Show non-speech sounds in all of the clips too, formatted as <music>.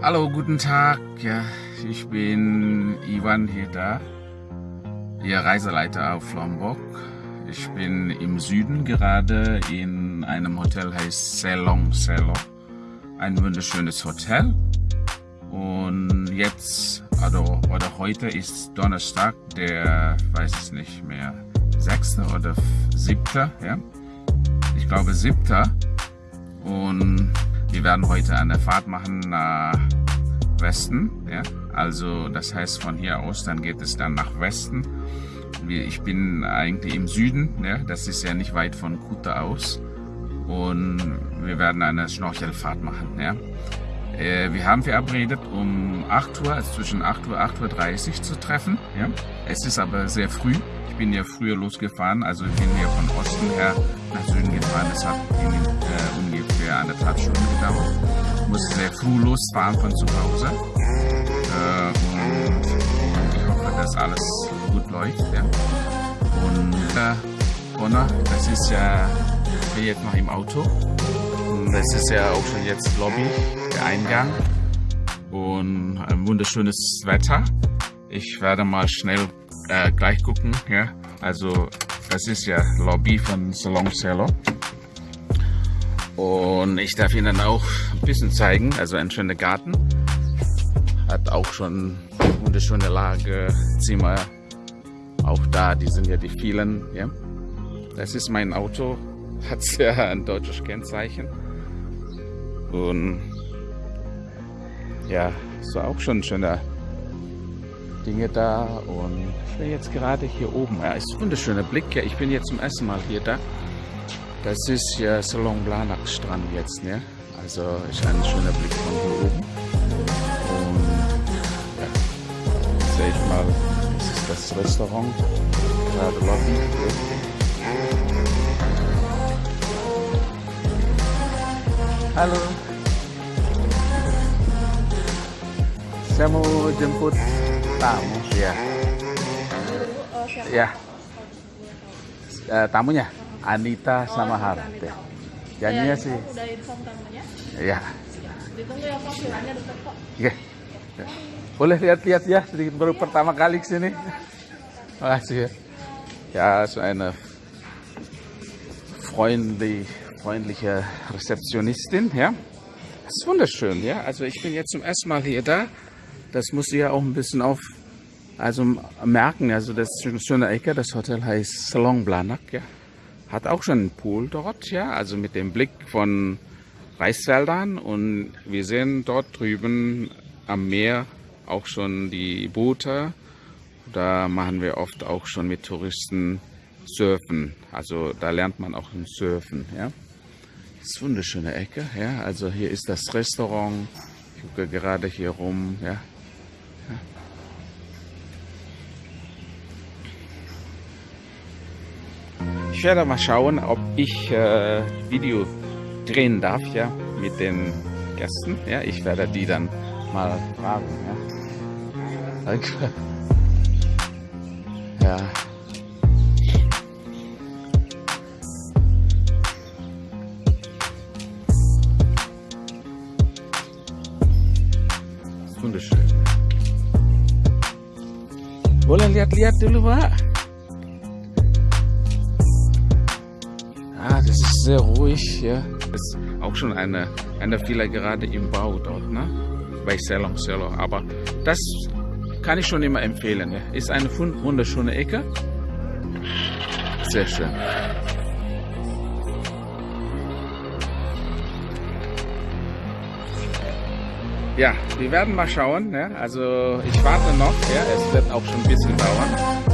Hallo, guten Tag. Ja, ich bin Ivan Heda, Ihr Reiseleiter auf Lombok. Ich bin im Süden gerade in einem Hotel, heißt Selong Selo. Ein wunderschönes Hotel. Und jetzt, also, oder heute ist Donnerstag, der, weiß ich nicht mehr, 6. oder 7. Ja? Ich glaube 7. Und wir werden heute eine Fahrt machen nach Westen. Ja? Also das heißt von hier aus, dann geht es dann nach Westen. Ich bin eigentlich im Süden, ja? das ist ja nicht weit von Kuta aus. Und wir werden eine Schnorchelfahrt machen. Ja? Äh, wir haben verabredet um 8 Uhr, also zwischen 8 Uhr und 8.30 Uhr zu treffen. Ja? Es ist aber sehr früh. Ich bin ja früher losgefahren, also ich bin hier von Osten her nach Süden gefahren. Es hat äh, ungefähr anderthalb Stunden gedauert. Ich musste sehr früh losfahren von zu Hause. Äh, und ich hoffe, dass alles gut läuft. Ja? Und äh, Bonner, das ist ja, ich bin jetzt noch im Auto. Das ist ja auch schon jetzt Lobby, der Eingang. Und ein wunderschönes Wetter. Ich werde mal schnell äh, gleich gucken. Ja? Also das ist ja Lobby von Salon Cello. Und ich darf Ihnen auch ein bisschen zeigen, also ein schöner Garten. Hat auch schon wunderschöne Lage, Zimmer. Auch da, die sind ja die vielen. Ja? Das ist mein Auto, <laughs> hat ja ein deutsches Kennzeichen. Und ja, so auch schon schöne Dinge da. Und ich bin jetzt gerade hier oben. Ja, ist ein wunderschöner Blick. Ja, ich bin jetzt zum ersten Mal hier da. Das ist ja Salon Blanak Strand jetzt, ne? Also ist ein schöner Blick von hier oben. Und ja, sehe ich mal, das ist das Restaurant, gerade Lobby. Halo. Saya mau jemput tamu ya. Ya. Uh, tamunya? Anita oh, sama Harap ya. Janjinya ya, sih. Udah inform tamunya? Ya. Ditunggu ya kok. Oke. Ya. Boleh lihat-lihat ya, sedikit baru pertama kali ke sini. Makasih ya. Ja, so eine freundlich, freundliche Rezeptionistin, ja. Das ist wunderschön, ja. Also ich bin jetzt zum ersten Mal hier da. Das muss ich ja auch ein bisschen auf, also merken. Also das ist eine schöne Ecke. Das Hotel heißt Salon Blanak, ja hat auch schon einen Pool dort, ja, also mit dem Blick von Reisfeldern und wir sehen dort drüben am Meer auch schon die Boote. Da machen wir oft auch schon mit Touristen Surfen. Also da lernt man auch ein Surfen, ja. Das ist eine wunderschöne Ecke, ja. Also hier ist das Restaurant. Ich gucke gerade hier rum, ja. Ich werde mal schauen, ob ich äh, Video drehen darf, ja, mit den Gästen. Ja, ich werde die dann mal fragen, ja. Danke. Ja. Wunderschön. Boleh lihat-lihat dulu, Pak. Sehr ruhig. Ja. Ist auch schon eine, eine Villa gerade im Bau dort, ne? bei Selong Selo. Aber das kann ich schon immer empfehlen. Ja. Ist eine wunderschöne Ecke. Sehr schön. Ja, wir werden mal schauen. Ja. Also ich warte noch. Ja. Es wird auch schon ein bisschen dauern.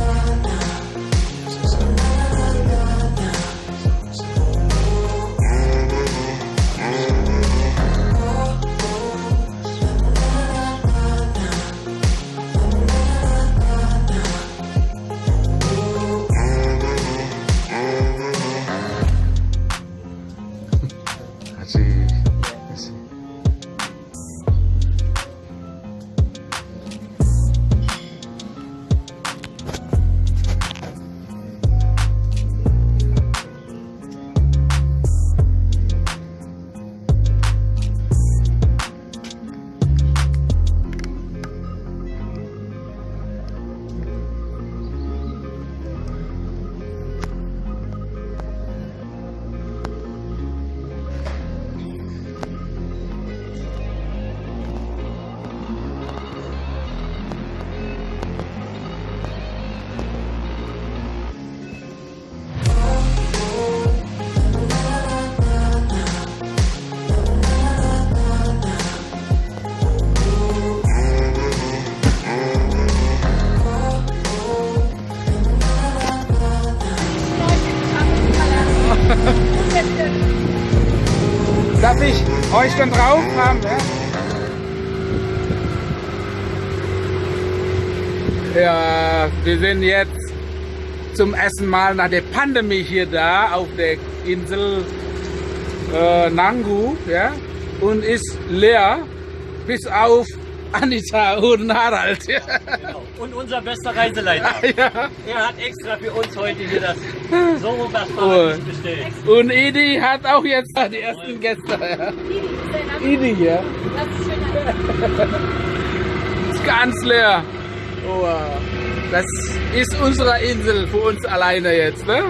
Euch dann drauf haben. Ja? ja, wir sind jetzt zum ersten Mal nach der Pandemie hier da auf der Insel äh, Nangu ja, und ist leer bis auf Anita und Harald. <laughs> Und unser bester Reiseleiter. <laughs> Ja. Er hat extra für uns heute hier das so was und, bestellt. Und Edi hat auch jetzt die ersten Gäste. Ja. Edi, ja. Das <laughs> ist ganz leer. Oh, das ist unsere Insel für uns alleine jetzt, ne?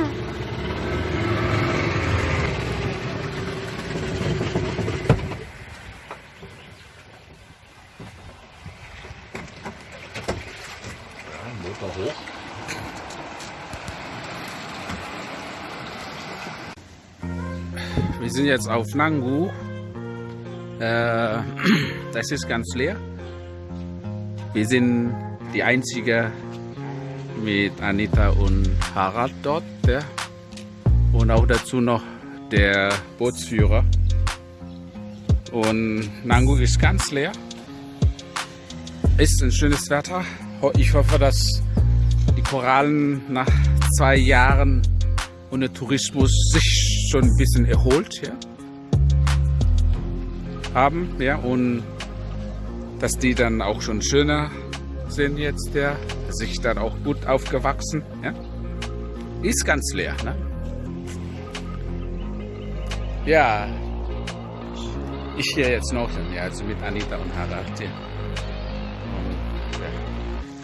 Hoch. Wir sind jetzt auf Nangu. Äh, <clears throat> das ist ganz leer. Wir sind die einzige mit Anita und Harald dort. Ja. Und auch dazu noch der Bootsführer. Und Nangu ist ganz leer. Ist ein schönes Wetter. Ich hoffe, dass die Korallen nach zwei Jahren ohne Tourismus sich schon ein bisschen erholt ja, haben. Ja, und dass die dann auch schon schöner sind jetzt, ja, sich dann auch gut aufgewachsen. Ja. Ist ganz leer. Ne? Ja, ich hier jetzt noch, ja, also mit Anita und Harald. Ja.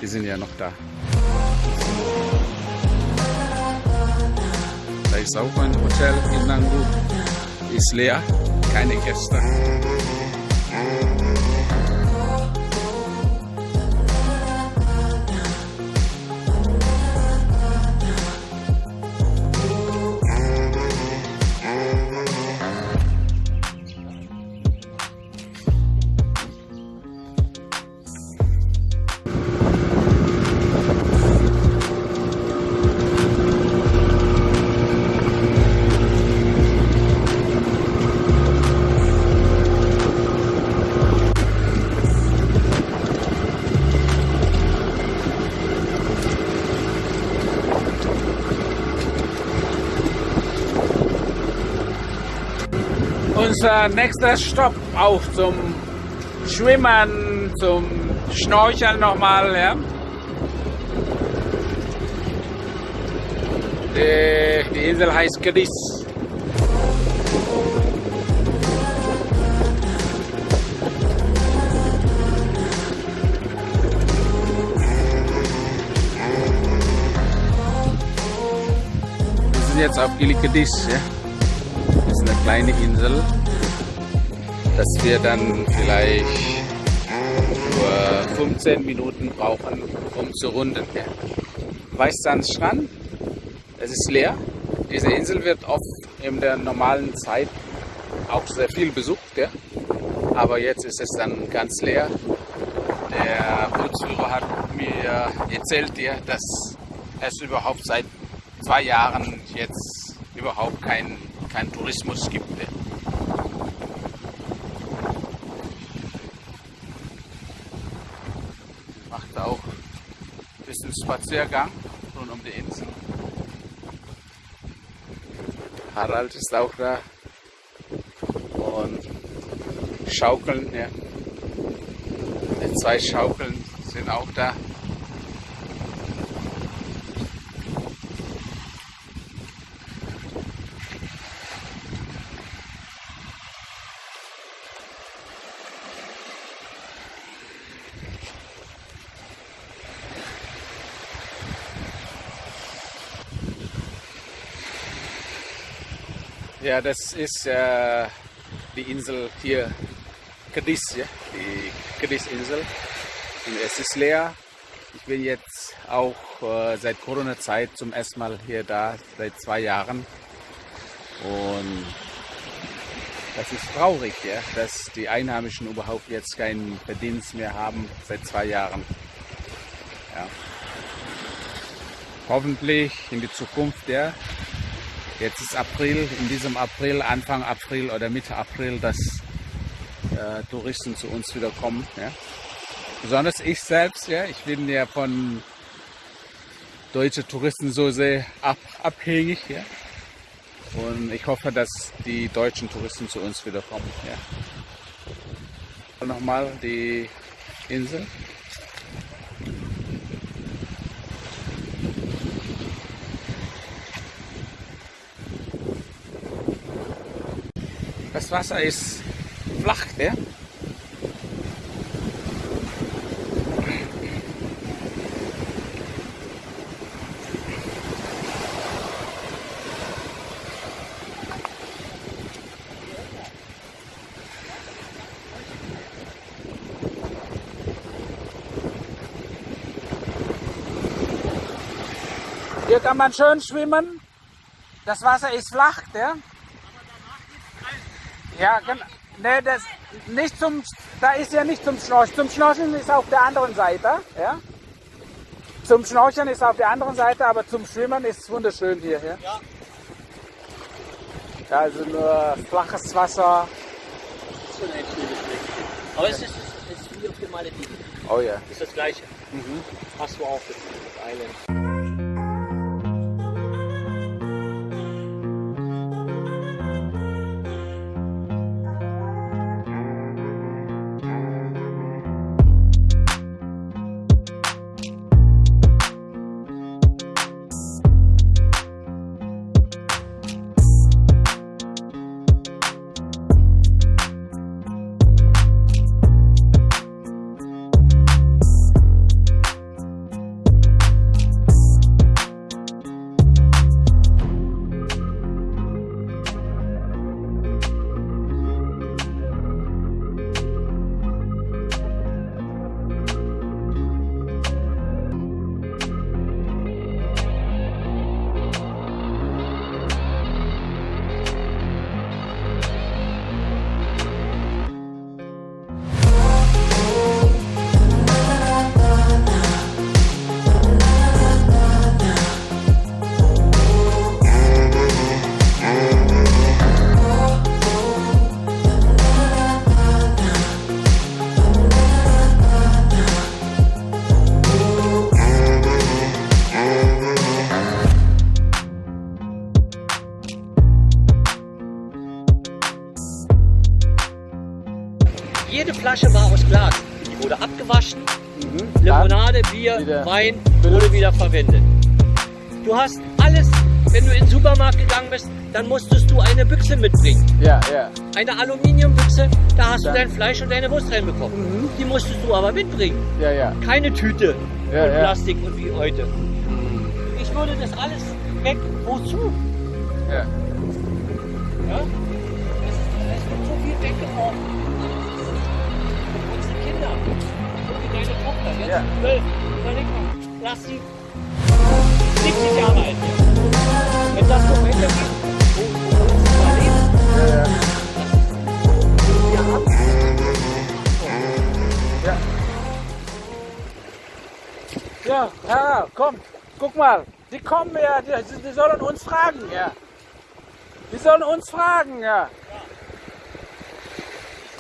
Die sind ja noch da. Da ist auch ein Hotel in Nangu. Ist leer, keine Gäste. Unser nächster Stopp auch zum Schwimmen, zum Schnorcheln nochmal. Ja. Die, Insel heißt Cadiz. Wir sind jetzt auf Gili Cadiz. Ja. Das ist eine kleine Insel dass wir dann vielleicht nur 15 Minuten brauchen, um zu runden. Weißsandstrand, es ist leer. Diese Insel wird oft in der normalen Zeit auch sehr viel besucht, ja. aber jetzt ist es dann ganz leer. Der Bootsführer hat mir erzählt, ja, dass es überhaupt seit zwei Jahren jetzt überhaupt keinen kein Tourismus gibt. Ja. Bisschen Spaziergang rund um die Insel. Harald ist auch da. Und Schaukeln, ja. Die zwei Schaukeln sind auch da. Das ist äh, die Insel hier, Cadiz, ja? die Cadiz-Insel. Es ist leer. Ich bin jetzt auch äh, seit Corona-Zeit zum ersten Mal hier da, seit zwei Jahren. Und das ist traurig, ja, dass die Einheimischen überhaupt jetzt keinen Verdienst mehr haben seit zwei Jahren. Ja. Hoffentlich in die Zukunft, ja, Jetzt ist April, in diesem April, Anfang April oder Mitte April, dass äh, Touristen zu uns wieder kommen. Ja. Besonders ich selbst, ja, ich bin ja von deutschen Touristen so sehr ab, abhängig. Ja. Und ich hoffe, dass die deutschen Touristen zu uns wieder kommen. Ja. Nochmal die Insel. Das Wasser ist flach, ja? Hier kann man schön schwimmen. Das Wasser ist flach, ja? Ja, genau. Nee, das nicht zum, da ist ja nicht zum Schnorcheln. Zum Schnorcheln ist auf der anderen Seite, ja? Zum Schnorcheln ist auf der anderen Seite, aber zum Schwimmen ist es wunderschön hier, ja? Ja. ja also nur flaches Wasser. Schon ein schönes Fleck. Aber es ist, es ist wie auf den Malediven. Oh ja. Ist das gleiche. Mhm. Hast du auch das Island. Wieder Wein wurde wieder verwendet. Du hast alles, wenn du in den Supermarkt gegangen bist, dann musstest du eine Büchse mitbringen. Ja, ja. Eine Aluminiumbüchse, da hast Ja. du dein Fleisch und deine Wurst reinbekommen. Mhm. Die musstest du aber mitbringen. Ja, ja. Keine Tüte Ja, und ja. Plastik und wie heute. Ich würde das alles weg. Wozu? ja. Ja? Es, ist, es wird so viel weggeworfen. Unsere Kinder. So wie deine Tochter. Jetzt Ja. zwölf. Mal. Lass sie 70 Jahre alt werden. Wenn das so weitergeht, ja, ja. Ja. Ja, ja, komm, guck mal. Die kommen ja, die, die sollen uns fragen, ja. Die sollen uns fragen, ja.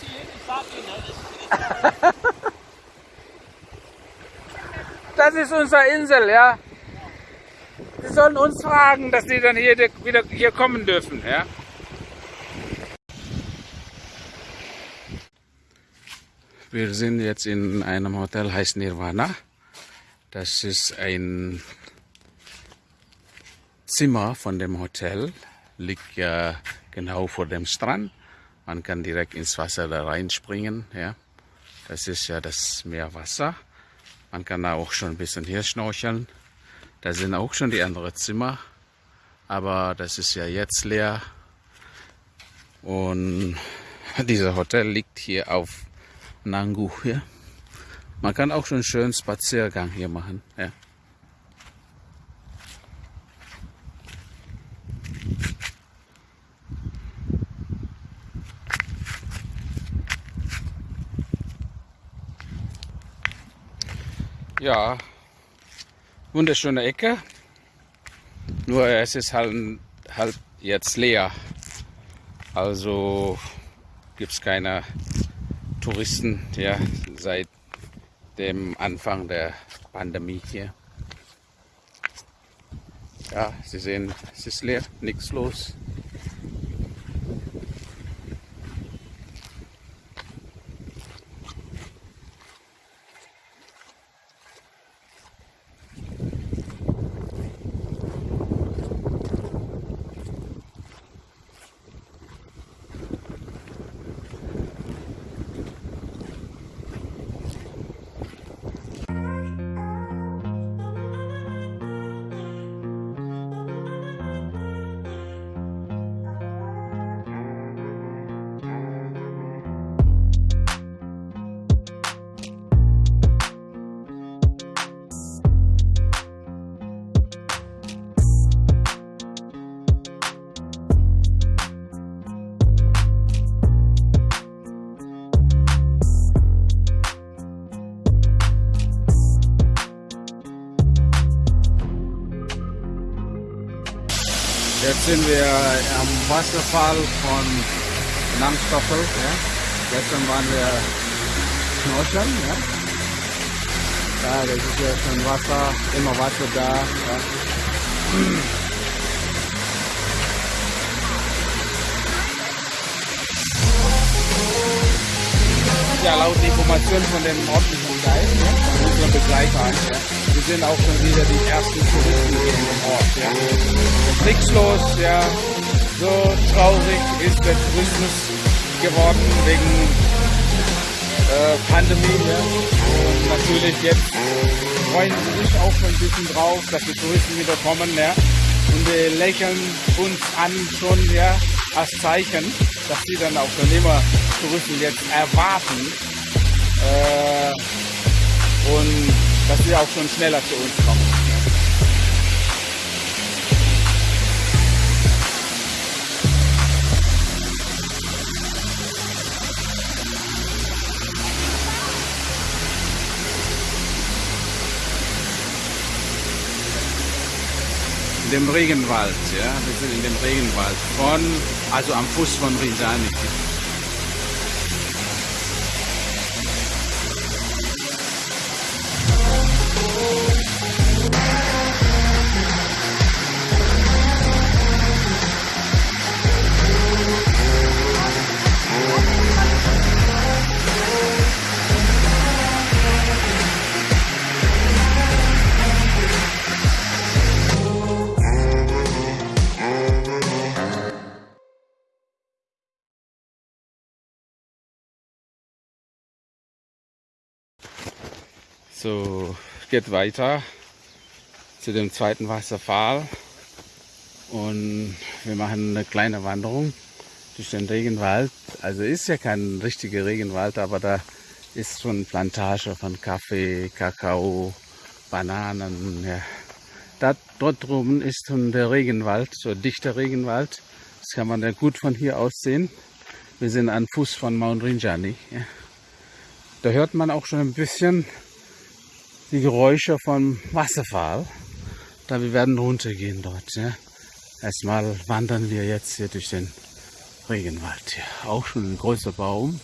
ich sag Ihnen, das ist Das ist unsere Insel, ja. Die sollen uns fragen, dass die dann hier wieder hier kommen dürfen, ja. Wir sind jetzt in einem Hotel, heißt Nirvana. Das ist ein Zimmer von dem Hotel, liegt ja genau vor dem Strand. Man kann direkt ins Wasser da reinspringen, ja. Das ist ja das Meerwasser. Man kann da auch schon ein bisschen hier schnorcheln. Da sind auch schon die anderen Zimmer. Aber das ist ja jetzt leer. Und <laughs> dieser Hotel liegt hier auf Nangu hier. Man kann auch schon einen schönen Spaziergang hier machen. Ja. Ja, wunderschöne Ecke. Nur es ist halt, halt jetzt leer. Also gibt es keine Touristen ja, seit dem Anfang der Pandemie hier. Ja, Sie sehen, es ist leer, nichts los. Jetzt sind wir am Wasserfall von Langstoffel. Ja. Gestern waren wir schnorcheln. Ja. ja, das ist ja schon Wasser, immer Wasser da. Ja. Ja, laut Informationen von dem örtlichen Guide, ja, von unseren Begleitern, ja, wir sind auch schon wieder die ersten Touristen hier in dem Ort. Ja. Nichts los, ja. So traurig ist der Tourismus geworden wegen äh, Pandemie. Ja. Und natürlich jetzt freuen sie sich auch schon ein bisschen drauf, dass die Touristen wieder kommen. Ja. Und wir lächeln uns an schon ja, als Zeichen, dass sie dann auch schon immer Touristen jetzt erwarten. Äh, dass sie auch schon schneller zu uns kommen. In dem Regenwald, ja, wir sind in dem Regenwald von, also am Fuß von Rinjani. So, geht weiter zu dem zweiten Wasserfall und wir machen eine kleine Wanderung durch den Regenwald. Also ist ja kein richtiger Regenwald, aber da ist schon Plantage von Kaffee, Kakao, Bananen. Ja. Da, dort drüben ist schon der Regenwald, so dichter Regenwald. Das kann man ja gut von hier aus sehen. Wir sind an Fuß von Mount Rinjani. Ja. Da hört man auch schon ein bisschen die Geräusche vom Wasserfall. Da wir werden runtergehen dort. Ja. Erstmal wandern wir jetzt hier durch den Regenwald. Ja. Auch schon ein großer Baum.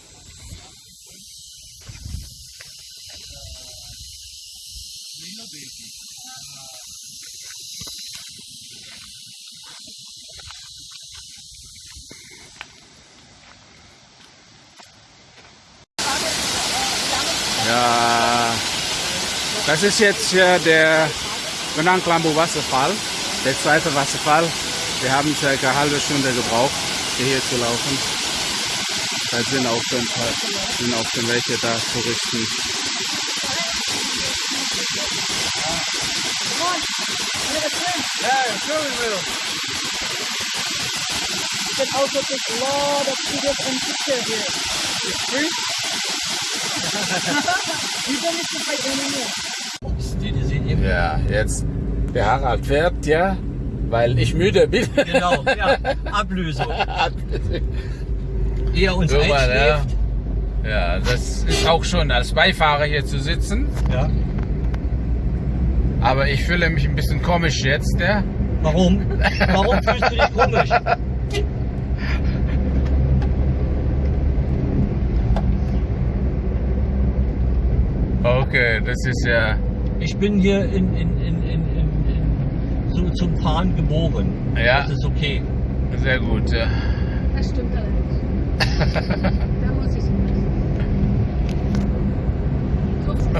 Das ist jetzt hier der Benang Klambo Wasserfall, der zweite Wasserfall. Wir haben circa eine halbe Stunde gebraucht, hier zu laufen. Da sind auch schon, sind auch schon welche da, Touristen. You can also take a lot of videos and pictures here. It's free? You don't need to pay anymore. Ja, jetzt der Harald fährt, ja, weil ich müde bin. Genau, <laughs> ja. Ablösung. Ehe uns Guck mal, ja. einschläft. ja, das ist auch schon als Beifahrer hier zu sitzen. Ja. Aber ich fühle mich ein bisschen komisch jetzt, ja. Warum? <laughs> Warum fühlst du dich komisch? okay, das ist ja, Ich bin hier in, in, in, in, in, in so, zum Fahren geboren. Ja. Das ist okay. sehr gut. Ja. Das stimmt allerdings. <laughs> da muss ich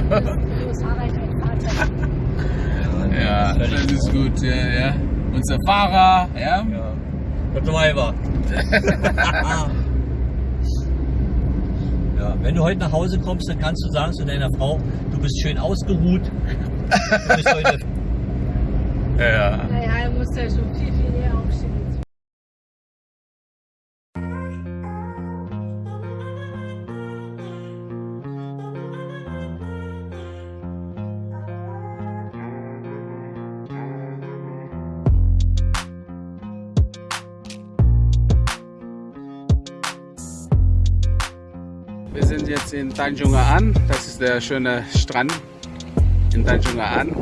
lassen. Los, Harald, dein Vater. Ja, das das ist ist gut, ja, ja. Unser Fahrer, ja. Ja. Mal rüber. <laughs> ja, wenn du heute nach Hause kommst, dann kannst du sagen zu deiner Frau, du bist schön ausgeruht. Du bist heute <laughs> Ja. Naja, er muss ja schon viel, viel eher aufstehen. Sind jetzt in Tanjungaan. Das ist der schöne Strand in Tanjungaan.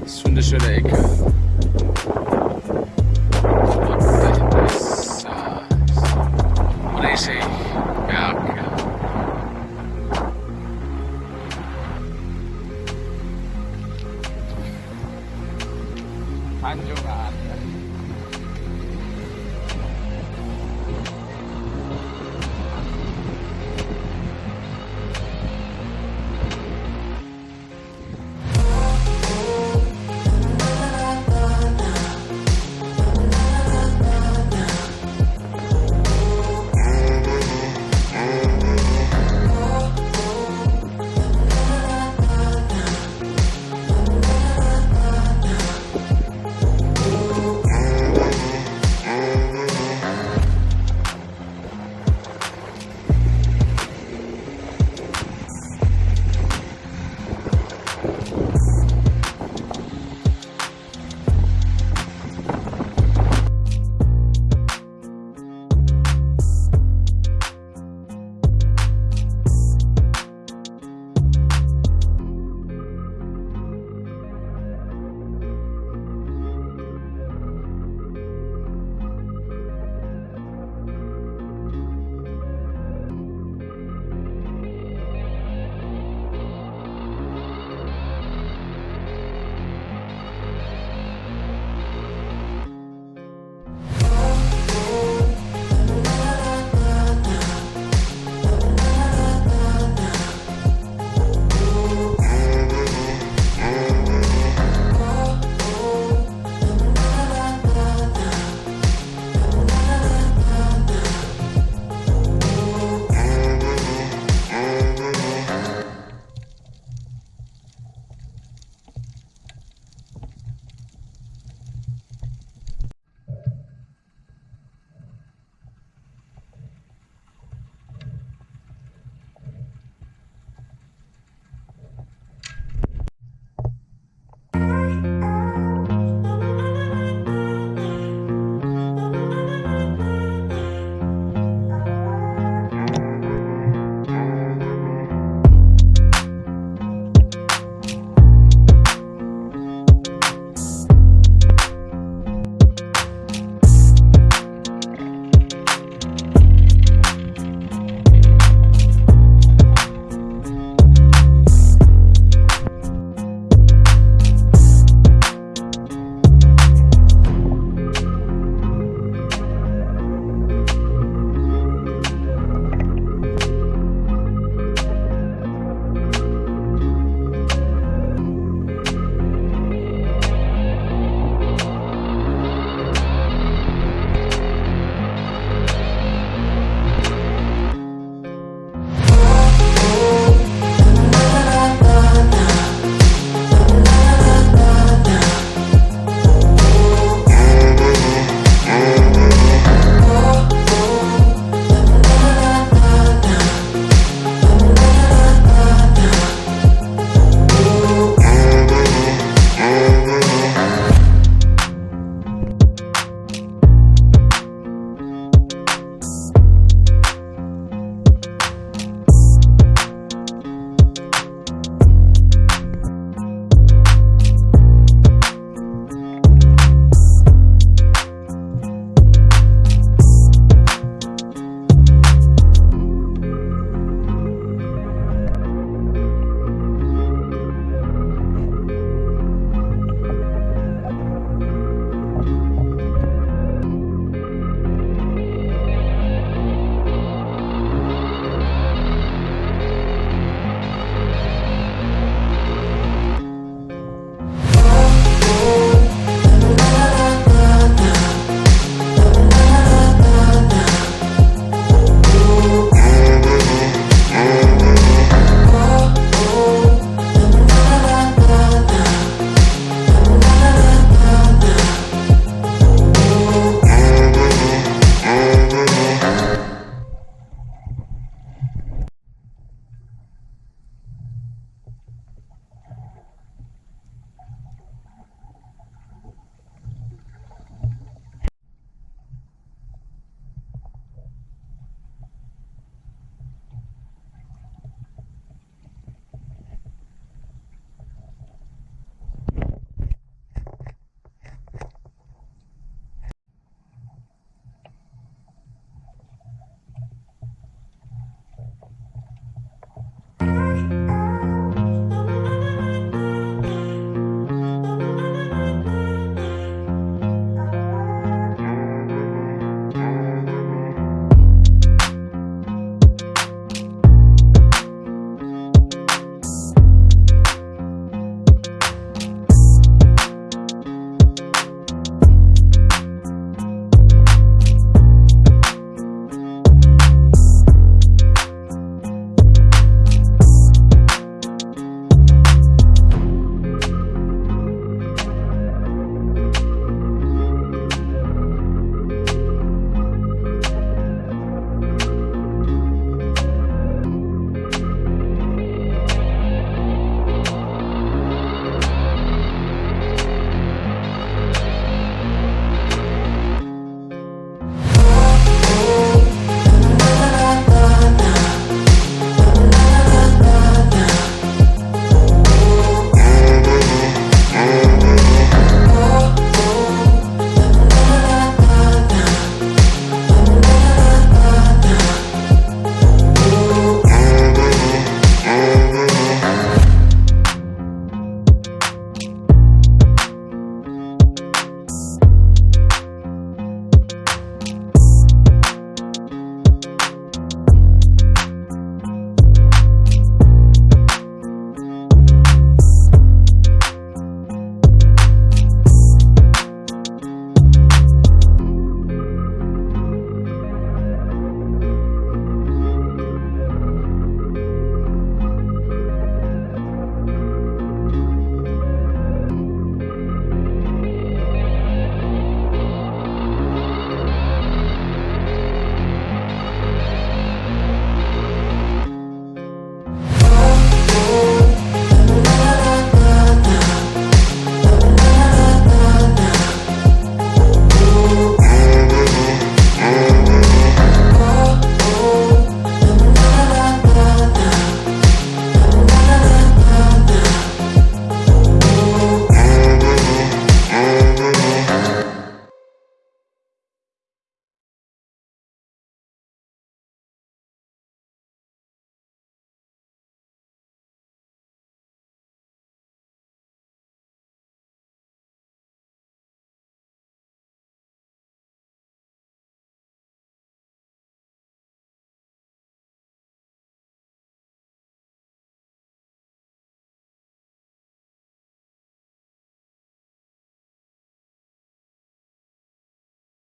Das ist eine wunderschöne Ecke.